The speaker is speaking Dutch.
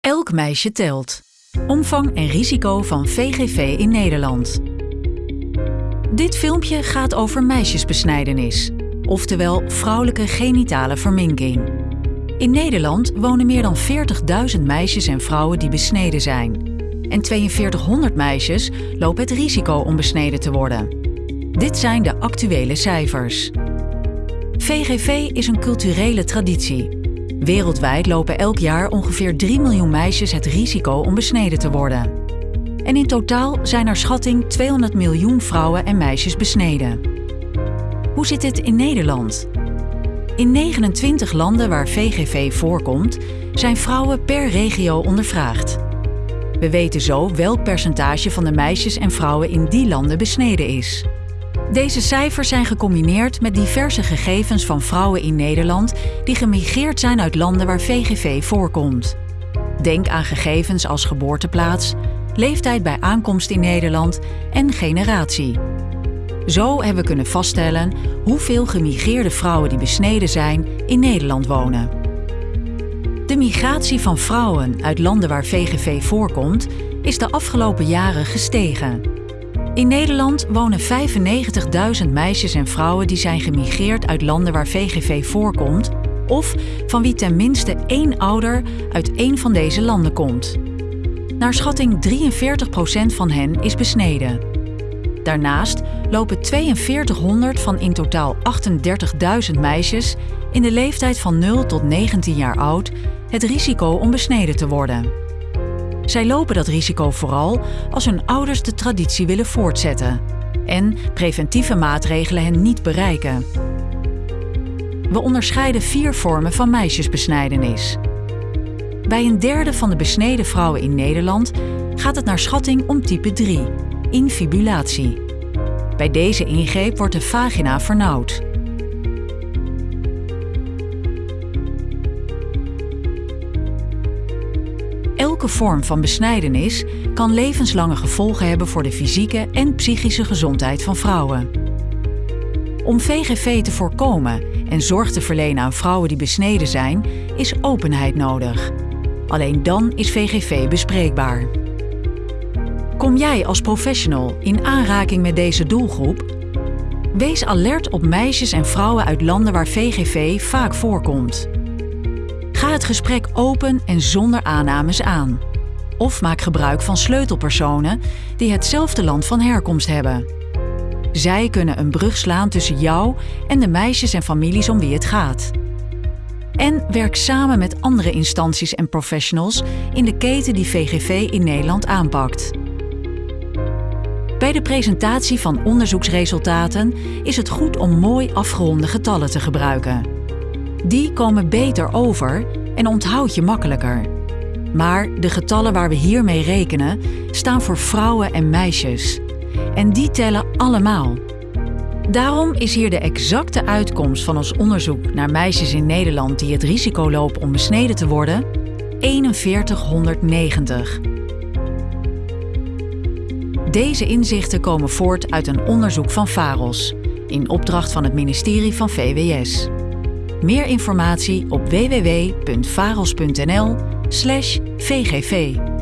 Elk meisje telt. Omvang en risico van VGV in Nederland. Dit filmpje gaat over meisjesbesnijdenis, oftewel vrouwelijke genitale verminking. In Nederland wonen meer dan 40.000 meisjes en vrouwen die besneden zijn. En 4200 meisjes lopen het risico om besneden te worden. Dit zijn de actuele cijfers. VGV is een culturele traditie Wereldwijd lopen elk jaar ongeveer 3 miljoen meisjes het risico om besneden te worden. En in totaal zijn naar schatting 200 miljoen vrouwen en meisjes besneden. Hoe zit het in Nederland? In 29 landen waar VGV voorkomt, zijn vrouwen per regio ondervraagd. We weten zo welk percentage van de meisjes en vrouwen in die landen besneden is. Deze cijfers zijn gecombineerd met diverse gegevens van vrouwen in Nederland die gemigreerd zijn uit landen waar VGV voorkomt. Denk aan gegevens als geboorteplaats, leeftijd bij aankomst in Nederland en generatie. Zo hebben we kunnen vaststellen hoeveel gemigreerde vrouwen die besneden zijn in Nederland wonen. De migratie van vrouwen uit landen waar VGV voorkomt is de afgelopen jaren gestegen. In Nederland wonen 95.000 meisjes en vrouwen die zijn gemigreerd uit landen waar VGV voorkomt of van wie ten minste één ouder uit één van deze landen komt. Naar schatting 43% van hen is besneden. Daarnaast lopen 4200 van in totaal 38.000 meisjes in de leeftijd van 0 tot 19 jaar oud het risico om besneden te worden. Zij lopen dat risico vooral als hun ouders de traditie willen voortzetten en preventieve maatregelen hen niet bereiken. We onderscheiden vier vormen van meisjesbesnijdenis. Bij een derde van de besneden vrouwen in Nederland gaat het naar schatting om type 3, infibulatie. Bij deze ingreep wordt de vagina vernauwd. Elke vorm van besnijdenis kan levenslange gevolgen hebben voor de fysieke en psychische gezondheid van vrouwen. Om VGV te voorkomen en zorg te verlenen aan vrouwen die besneden zijn, is openheid nodig. Alleen dan is VGV bespreekbaar. Kom jij als professional in aanraking met deze doelgroep? Wees alert op meisjes en vrouwen uit landen waar VGV vaak voorkomt. Het gesprek open en zonder aannames aan. Of maak gebruik van sleutelpersonen die hetzelfde land van herkomst hebben. Zij kunnen een brug slaan tussen jou en de meisjes en families om wie het gaat. En werk samen met andere instanties en professionals in de keten die VGV in Nederland aanpakt. Bij de presentatie van onderzoeksresultaten is het goed om mooi afgeronde getallen te gebruiken. Die komen beter over en onthoud je makkelijker. Maar de getallen waar we hiermee rekenen staan voor vrouwen en meisjes. En die tellen allemaal. Daarom is hier de exacte uitkomst van ons onderzoek naar meisjes in Nederland die het risico lopen om besneden te worden 4190. Deze inzichten komen voort uit een onderzoek van VAROS, in opdracht van het ministerie van VWS. Meer informatie op www.varos.nl/vgv.